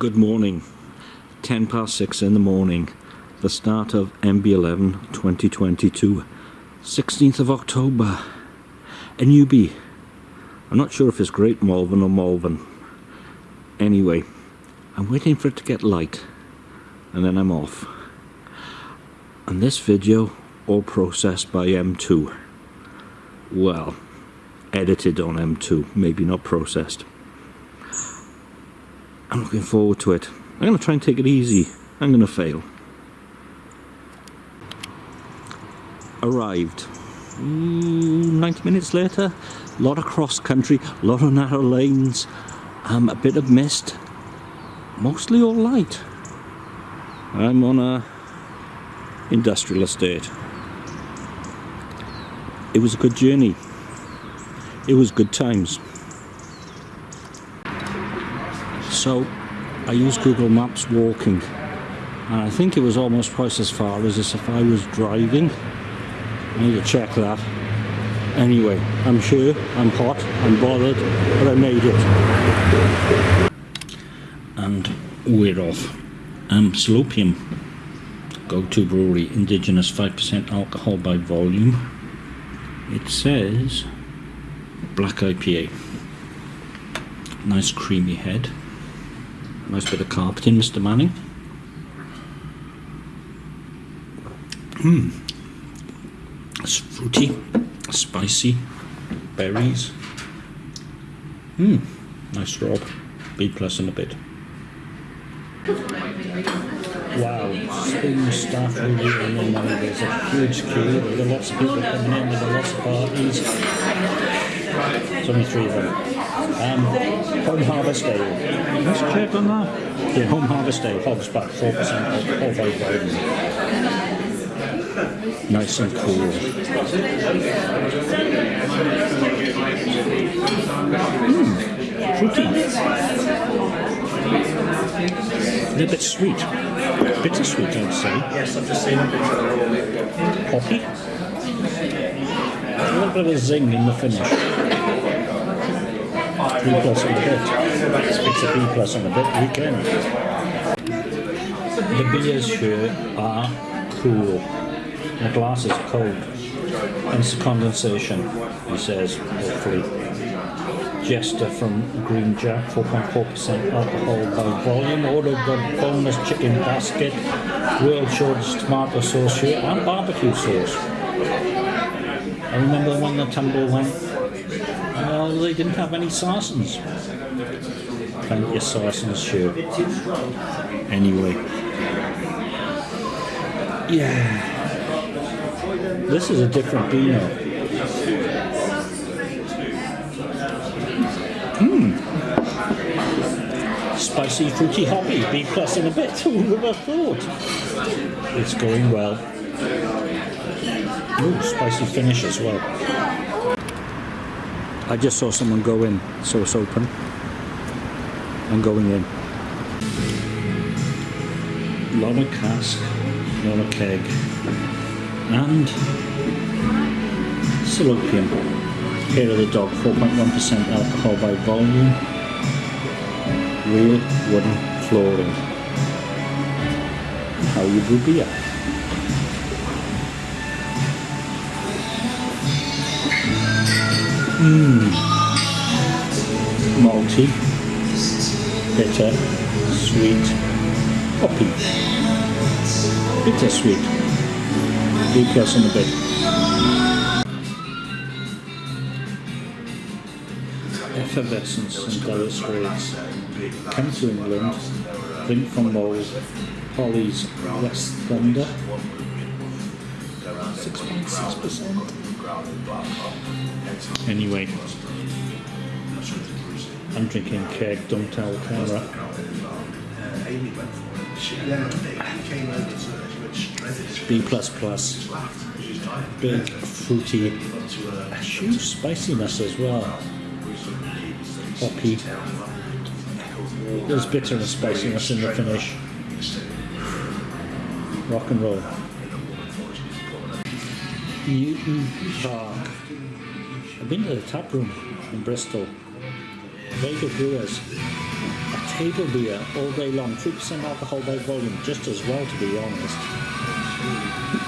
Good morning. 10 past 6 in the morning. The start of MB11 2022. 16th of October. A newbie. I'm not sure if it's Great Malvern or Malvern. Anyway, I'm waiting for it to get light. And then I'm off. And this video all processed by M2. Well, edited on M2, maybe not processed. I'm looking forward to it. I'm going to try and take it easy. I'm going to fail. Arrived. Ooh, 90 minutes later, a lot of cross country, a lot of narrow lanes, um, a bit of mist, mostly all light. I'm on a industrial estate. It was a good journey. It was good times. So I used Google Maps walking and I think it was almost twice as far as if I was driving. I need to check that. Anyway, I'm sure, I'm hot, I'm bothered, but I made it. And we're off. Um, Salopian, go-to brewery, indigenous 5% alcohol by volume. It says black IPA. Nice creamy head. Nice bit of carpeting, Mr. Manning. Mmm. It's fruity, spicy, berries. Mmm. Nice rob. B plus in a bit. Wow, Spring staff really running now. There's a huge queue. There are lots of people coming in. There are lots of parties. There's only three of them. Um, Home Harvest Ale. Let's check on that. Yeah, Home Harvest Ale, Hogs back 4% all very. Nice and cool. Mmm, fruity. A little bit sweet. Bittersweet, I'd say. Yes, I've just seen it. Hoppy. A little bit of a zing in the finish. B plus on the bit. It's a B plus on the bit weekend. The beers here are cool. The glass is cold. It's condensation, he says, hopefully. Jester from Green Jack, 4.4% alcohol by volume. Ordered the bonus chicken basket, world shortest tomato sauce here, and barbecue sauce. I remember when the tumble went, they didn't have any Sarson's. Plenty of Sarson's here. Anyway. Yeah. This is a different Beano. Hmm. spicy, fruity, hoppy, B plus in a bit. Who would have thought? It's going well. Ooh, spicy finish as well. I just saw someone go in, so it's open. I'm going in. Lot cask, lot keg, and Salopian. Here of the dog, 4.1% alcohol by volume real wooden flooring. How you brew beer. Mmm. Malty, bitter, sweet, hoppy, bittersweet, B in a bit. Effervescence and dire straits. Come to England, drink from Mold, Holly's West Thunder, 6.6%. Anyway, I'm drinking keg, don't tell camera. B++, plus big, fruity, huge spiciness as well. Hoppy, there's bitter and spiciness in the finish. Rock and roll. Newton Park. I've been to the tap room in Bristol. Very good brewers. table beer all day long, 3% alcohol by volume, just as well to be honest.